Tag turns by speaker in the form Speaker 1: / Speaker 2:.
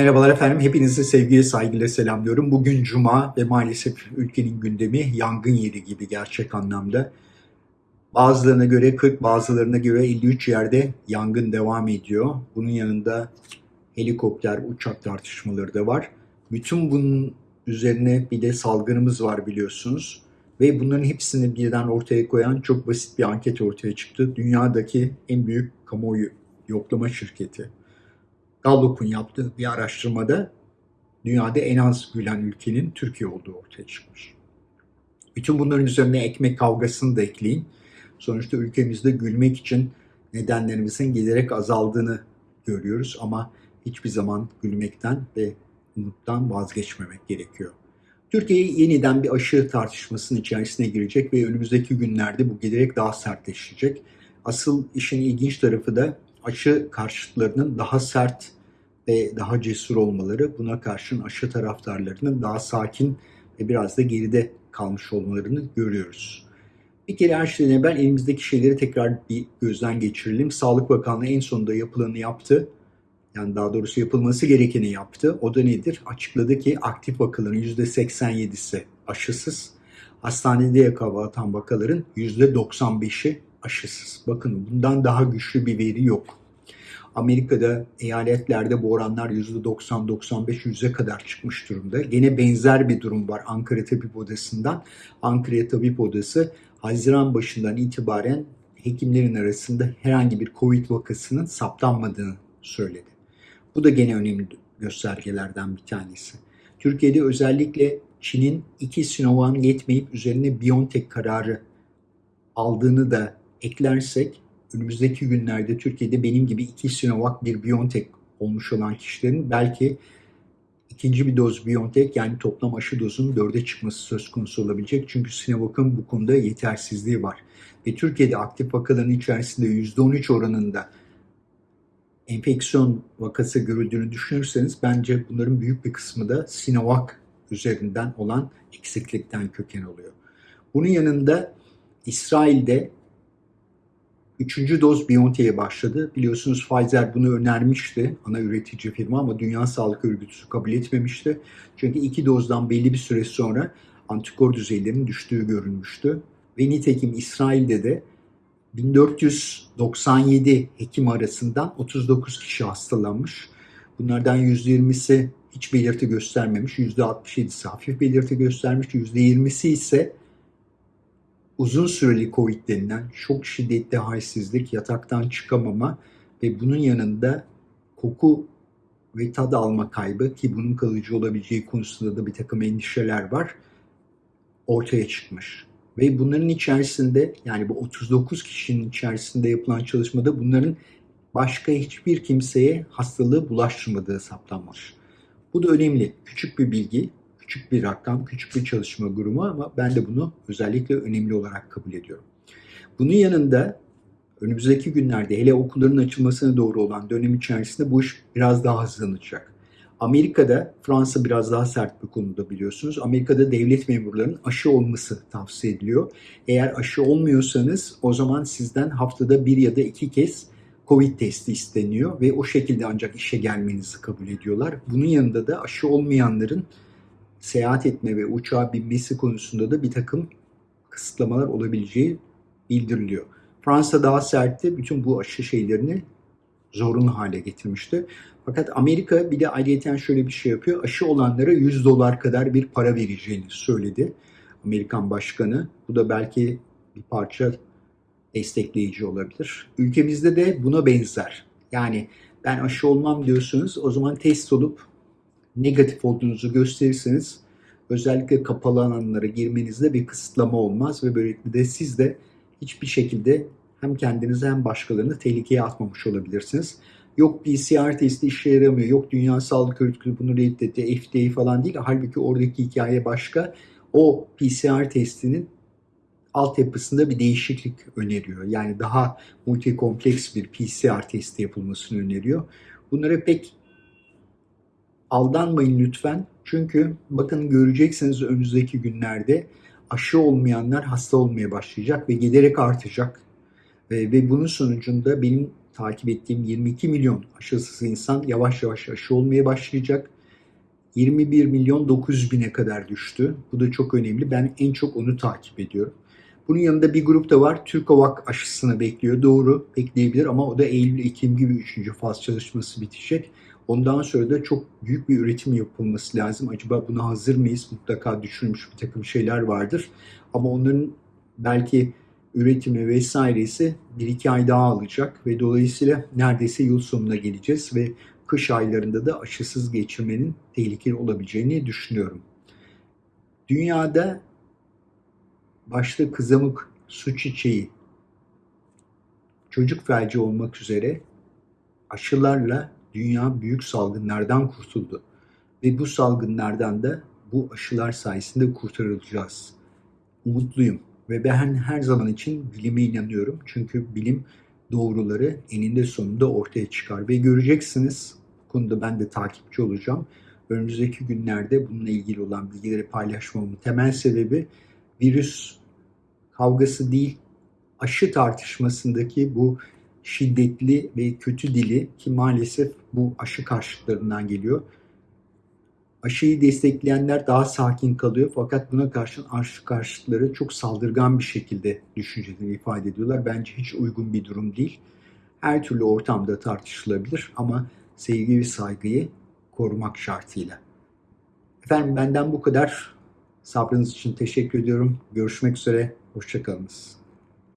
Speaker 1: Merhabalar efendim, hepinizi sevgiyle saygıyla selamlıyorum. Bugün Cuma ve maalesef ülkenin gündemi yangın yeri gibi gerçek anlamda. Bazılarına göre 40, bazılarına göre 53 yerde yangın devam ediyor. Bunun yanında helikopter, uçak tartışmaları da var. Bütün bunun üzerine bir de salgınımız var biliyorsunuz. Ve bunların hepsini birden ortaya koyan çok basit bir anket ortaya çıktı. Dünyadaki en büyük kamuoyu yoklama şirketi Gallup'un yaptığı bir araştırmada dünyada en az gülen ülkenin Türkiye olduğu ortaya çıkmış. Bütün bunların üzerine ekmek kavgasını da ekleyin. Sonuçta ülkemizde gülmek için nedenlerimizin giderek azaldığını görüyoruz ama hiçbir zaman gülmekten ve umuttan vazgeçmemek gerekiyor. Türkiye yeniden bir aşı tartışmasının içerisine girecek ve önümüzdeki günlerde bu giderek daha sertleşecek. Asıl işin ilginç tarafı da aşı karşıtlarının daha sert ve daha cesur olmaları, buna karşın aşı taraftarlarının daha sakin ve biraz da geride kalmış olmalarını görüyoruz. Bir kere her şeyden evvel elimizdeki şeyleri tekrar bir gözden geçirelim. Sağlık Bakanlığı en sonunda yapılanı yaptı. Yani daha doğrusu yapılması gerekeni yaptı. O da nedir? Açıkladı ki aktif vakaların %87'si aşısız. Hastanede yakalanan vakaların %95'i aşısız. Bakın bundan daha güçlü bir veri yok. Amerika'da eyaletlerde bu oranlar %90-95-100'e kadar çıkmış durumda. Gene benzer bir durum var Ankara Tabip Odası'ndan. Ankara Tabip Odası Haziran başından itibaren hekimlerin arasında herhangi bir Covid vakasının saptanmadığını söyledi. Bu da gene önemli göstergelerden bir tanesi. Türkiye'de özellikle Çin'in iki Sinovac yetmeyip üzerine BioNTech kararı aldığını da eklersek önümüzdeki günlerde Türkiye'de benim gibi iki Sinovac bir BioNTech olmuş olan kişilerin belki ikinci bir doz BioNTech yani toplam aşı dozunun dörde çıkması söz konusu olabilecek. Çünkü Sinovac'ın bu konuda yetersizliği var. Ve Türkiye'de aktif vakaların içerisinde %13 oranında enfeksiyon vakası görüldüğünü düşünürseniz bence bunların büyük bir kısmı da Sinovac üzerinden olan eksiklikten köken oluyor. Bunun yanında İsrail'de Üçüncü doz BioNTech'e başladı. Biliyorsunuz Pfizer bunu önermişti ana üretici firma ama Dünya Sağlık Örgütü kabul etmemişti. Çünkü iki dozdan belli bir süre sonra antikor düzeylerinin düştüğü görülmüştü. Ve nitekim İsrail'de de 1497 hekim arasından 39 kişi hastalanmış. Bunlardan %20'si hiç belirti göstermemiş, %67'si hafif belirti göstermiş, %20'si ise uzun süreli COVID denilen çok şiddetli halsizlik, yataktan çıkamama ve bunun yanında koku ve tad alma kaybı ki bunun kalıcı olabileceği konusunda da bir takım endişeler var ortaya çıkmış. Ve bunların içerisinde yani bu 39 kişinin içerisinde yapılan çalışmada bunların başka hiçbir kimseye hastalığı bulaştırmadığı saptanmış. Bu da önemli. Küçük bir bilgi küçük bir rakam, küçük bir çalışma grubu ama ben de bunu özellikle önemli olarak kabul ediyorum. Bunun yanında önümüzdeki günlerde hele okulların açılmasına doğru olan dönem içerisinde bu iş biraz daha hızlanacak. Amerika'da, Fransa biraz daha sert bir konuda biliyorsunuz. Amerika'da devlet memurlarının aşı olması tavsiye ediliyor. Eğer aşı olmuyorsanız o zaman sizden haftada bir ya da iki kez Covid testi isteniyor ve o şekilde ancak işe gelmenizi kabul ediyorlar. Bunun yanında da aşı olmayanların seyahat etme ve uçağa binmesi konusunda da bir takım kısıtlamalar olabileceği bildiriliyor. Fransa daha sertti. Bütün bu aşı şeylerini zorunlu hale getirmişti. Fakat Amerika bir de ayrıyeten şöyle bir şey yapıyor. Aşı olanlara 100 dolar kadar bir para vereceğini söyledi. Amerikan başkanı. Bu da belki bir parça destekleyici olabilir. Ülkemizde de buna benzer. Yani ben aşı olmam diyorsunuz o zaman test olup negatif olduğunuzu gösterirseniz özellikle kapalı alanlara girmenizde bir kısıtlama olmaz ve böylelikle de siz de hiçbir şekilde hem kendinizi hem başkalarını tehlikeye atmamış olabilirsiniz. Yok PCR testi işe yaramıyor, yok Dünya Sağlık Örgütü bunu reddetti, FDA falan değil. Halbuki oradaki hikaye başka. O PCR testinin altyapısında bir değişiklik öneriyor. Yani daha multikompleks bir PCR testi yapılmasını öneriyor. Bunlara pek aldanmayın lütfen. Çünkü bakın göreceksiniz önümüzdeki günlerde aşı olmayanlar hasta olmaya başlayacak ve giderek artacak. E, ve bunun sonucunda benim takip ettiğim 22 milyon aşısız insan yavaş yavaş aşı olmaya başlayacak. 21 milyon 900 bine kadar düştü. Bu da çok önemli. Ben en çok onu takip ediyorum. Bunun yanında bir grup da var. Türkovak aşısını bekliyor. Doğru bekleyebilir ama o da Eylül-Ekim gibi 3. faz çalışması bitecek. Ondan sonra da çok büyük bir üretim yapılması lazım. Acaba buna hazır mıyız? Mutlaka düşünmüş bir takım şeyler vardır. Ama onların belki üretimi vesairesi bir iki ay daha alacak ve dolayısıyla neredeyse yıl sonuna geleceğiz ve kış aylarında da aşısız geçirmenin tehlikeli olabileceğini düşünüyorum. Dünyada başta kızamık, su çiçeği, çocuk felci olmak üzere aşılarla dünya büyük salgınlardan kurtuldu. Ve bu salgınlardan da bu aşılar sayesinde kurtarılacağız. Umutluyum ve ben her zaman için bilime inanıyorum. Çünkü bilim doğruları eninde sonunda ortaya çıkar ve göreceksiniz. Bu konuda ben de takipçi olacağım. Önümüzdeki günlerde bununla ilgili olan bilgileri paylaşmamın temel sebebi virüs kavgası değil, aşı tartışmasındaki bu şiddetli ve kötü dili ki maalesef bu aşı karşıtlarından geliyor. Aşıyı destekleyenler daha sakin kalıyor fakat buna karşın aşı karşıtları çok saldırgan bir şekilde düşüncelerini ifade ediyorlar. Bence hiç uygun bir durum değil. Her türlü ortamda tartışılabilir ama sevgi ve saygıyı korumak şartıyla. Efendim benden bu kadar. Sabrınız için teşekkür ediyorum. Görüşmek üzere. Hoşçakalınız.